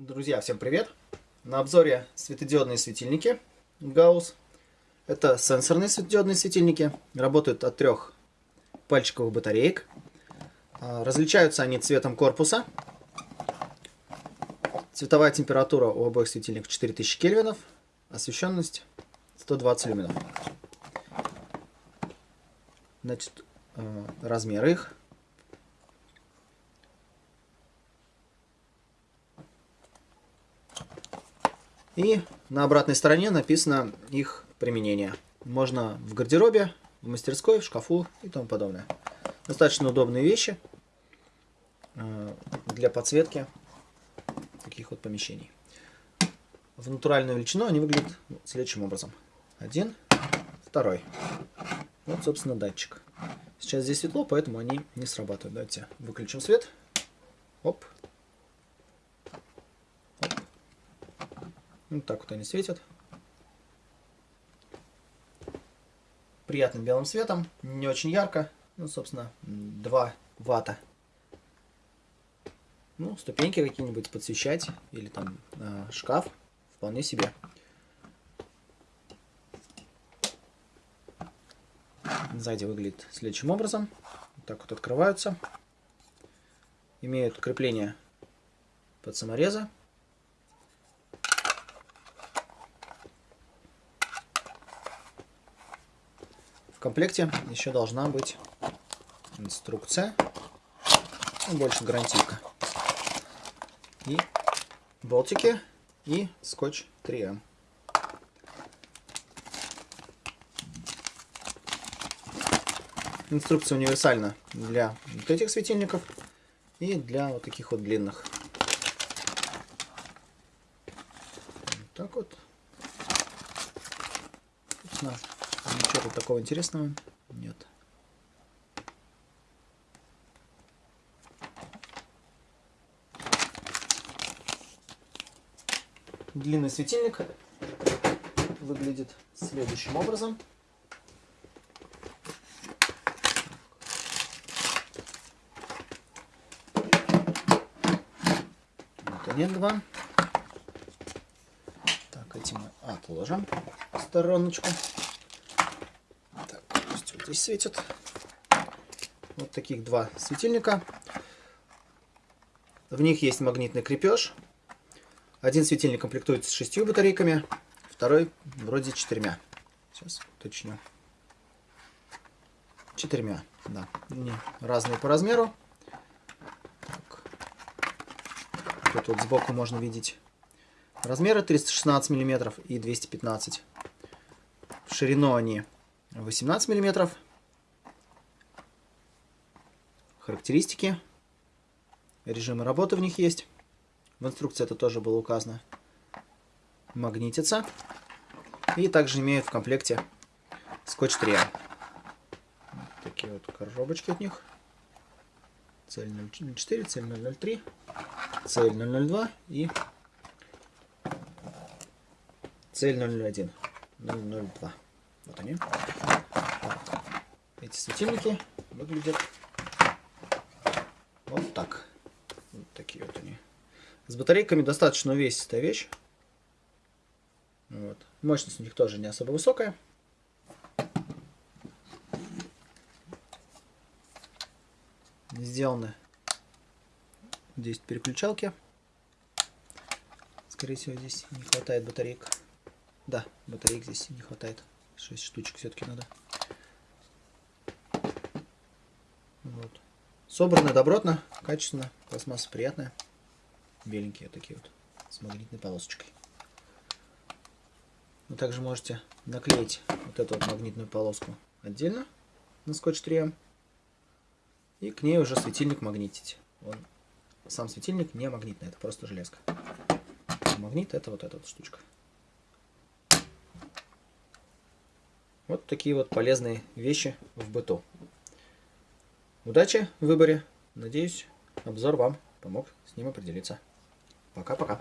Друзья, всем привет! На обзоре светодиодные светильники Gauss. Это сенсорные светодиодные светильники. Работают от трех пальчиковых батареек. А, различаются они цветом корпуса. Цветовая температура у обоих светильников 4000 кельвинов. Освещенность 120 люменов. Значит, э, размеры их И на обратной стороне написано их применение. Можно в гардеробе, в мастерской, в шкафу и тому подобное. Достаточно удобные вещи э, для подсветки таких вот помещений. В натуральную величину они выглядят следующим образом. Один, второй. Вот, собственно, датчик. Сейчас здесь светло, поэтому они не срабатывают. Давайте выключим свет. Оп. Вот так вот они светят. Приятным белым светом, не очень ярко. Ну, собственно, 2 ватта. Ну, ступеньки какие-нибудь подсвещать или там э, шкаф вполне себе. Сзади выглядит следующим образом. Вот так вот открываются. Имеют крепление под самореза. В комплекте еще должна быть инструкция, ну, больше гарантийка, и болтики, и скотч 3М. Инструкция универсальна для вот этих светильников и для вот таких вот длинных. Вот так вот. Ничего тут такого интересного нет. Длинный светильник выглядит следующим образом. Они два. Так, эти мы отложим в стороночку здесь светит. Вот таких два светильника. В них есть магнитный крепеж. Один светильник комплектуется с шестью батарейками, второй вроде четырьмя. Сейчас уточню. Четырьмя, да. Они разные по размеру. Так. Тут вот сбоку можно видеть размеры 316 мм и 215 в ширину они 18 миллиметров. Характеристики. Режимы работы в них есть. В инструкции это тоже было указано. Магнитится. И также имеют в комплекте скотч 3 вот Такие вот коробочки от них. Цель 004, цель 003, цель 002 и цель 001, 002. Вот они. Эти светильники выглядят вот так. Вот такие вот они. С батарейками достаточно увесистая вещь. Вот. Мощность у них тоже не особо высокая. Сделаны здесь переключалки. Скорее всего, здесь не хватает батареек. Да, батареек здесь не хватает. 6 штучек все-таки надо. Вот. Собрано добротно, качественно, пластмасса приятная. Беленькие такие вот, с магнитной полосочкой. Вы также можете наклеить вот эту вот магнитную полоску отдельно на скотч 3 и к ней уже светильник магнитить. Он, сам светильник не магнитный, это просто железка. Магнит это вот эта вот штучка. Вот такие вот полезные вещи в быту. Удачи в выборе. Надеюсь, обзор вам помог с ним определиться. Пока-пока.